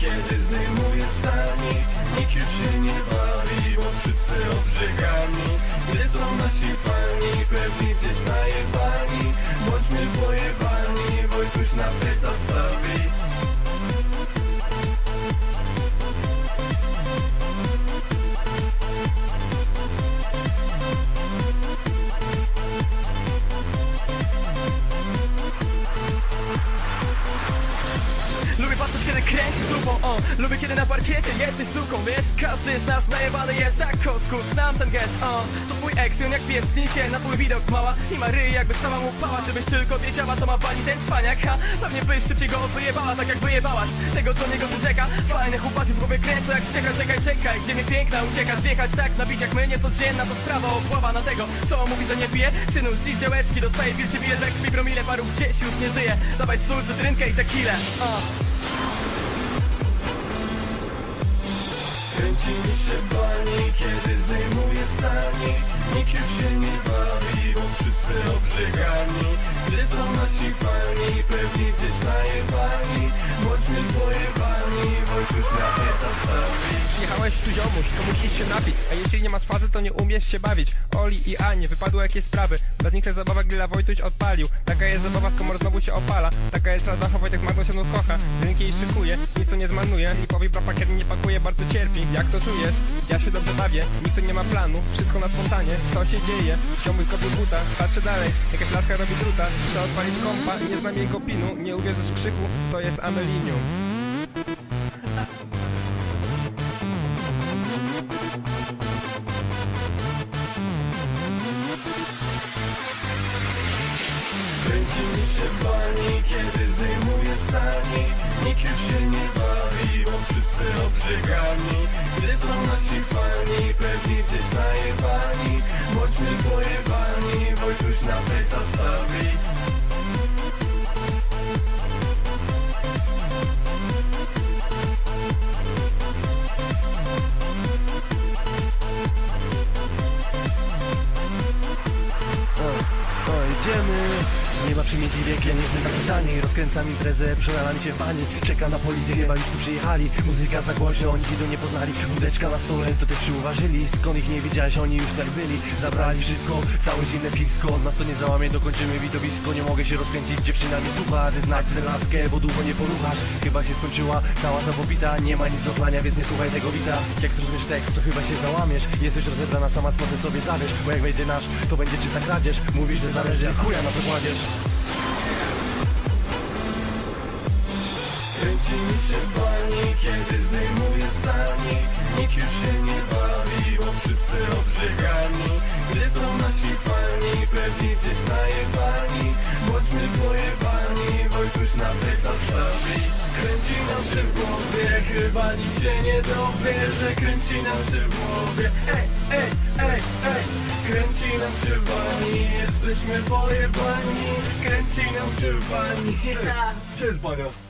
Kiedy zdejmuje stanik kręcisz dupą, o Lubię kiedy na parkiecie jesteś suką, wiesz? Każdy z nas najebany jest tak kotku Znam ten gest, o. To twój ex, jak pies się na twój widok mała I ma ryj jakby sama mu pała Gdybyś tylko wiedziała co ma pani ten cwaniak Ha, pewnie byś szybciej go wyjebała Tak jak wyjebałaś. Tego co niego tu czeka Fajne chłopaki w głowie kręcą jak ścieka Czekaj, czekaj, gdzie mnie piękna uciekasz Wjechać tak, nabić jak my, niecodzienna To sprawa obława na tego, co mówi, że nie pije Synu, z działeczki dostaje wilczy bije Tak krwi promile, paru gdzieś już nie żyje. Dawaj sól, cytrynkę i tequilę, o Kręcimy się pani, kiedy zdejmuje stanik Nikt już się nie bawi, bo wszyscy obrzegani Gdzie są nasi fani, ziomuś, to musisz się napić? A jeśli nie masz fazy, to nie umiesz się bawić. Oli i Anie, wypadły jakieś sprawy. Ta zabawa grilla Wojtuś odpalił. Taka jest zabawa, w komor znowu się opala. Taka jest rada, Wojtek Magno się kocha. Drinki jej szykuje, nic to nie zmarnuje Lipowi brapakier nie pakuje, bardzo cierpi. Jak to czujesz? Ja się dobrze bawię Nikt tu nie ma planu, wszystko na spontanie Co się dzieje? Ziomuś kopił buta Patrzę dalej, jakaś laska robi druta Chce odpalić kompa, nie znam jej pinu. Nie uwierzysz krzyku, to jest Amelinium się pani, kiedy zdejmuje stanik Nikt już się nie bawi, bo wszyscy obrzegani Gdzie są nasi fani, pewnie gdzieś najebani. Bądźmy pojebani, Wojtuś na fejsa stawi idziemy Nie ma przymięci wiek, ja nie jestem taki tani. Rozkręcam imprezę, przelala mi się fani. Czeka na policję, chyba już tu przyjechali. Muzyka za głośno, oni widu nie poznali. Wódeczka na stole, to też przyuważyli. Skąd ich nie widziałeś, oni już tak byli. Zabrali wszystko, całe zimne piwsko. Nas to nie załamie, dokończymy widowisko. Nie mogę się rozkręcić, dziewczyna mi słucha. Ty znać tę laskę, bo długo nie poruchasz Chyba się skończyła cała ta popita. Nie ma nic do chlania, więc nie słuchaj tego wita. Jak zrozumiesz tekst, to chyba się załamiesz. Jesteś rozebrana, sama cnotę sobie zabierz. Bo jak wejdzie nasz, to będzie czysta kradzież. Mówisz, że zależy, jak chuja na to kładziesz Kręcimy się pani, kiedy zdejmuje stanik Nikt już się nie bawi, bo wszyscy obrzegani Gdzie są nasi fani, pewnie gdzieś najebani. Bądźmy pojebani, Wojtuś na fejsa wstawi Kręci nam się w głowie, chyba nikt się nie dowie Że kręci nam się w głowie. Ej, ej, ej, ej. Kręci nam się bani, jesteśmy pojebani. Kręci nam się bani Cześć Bania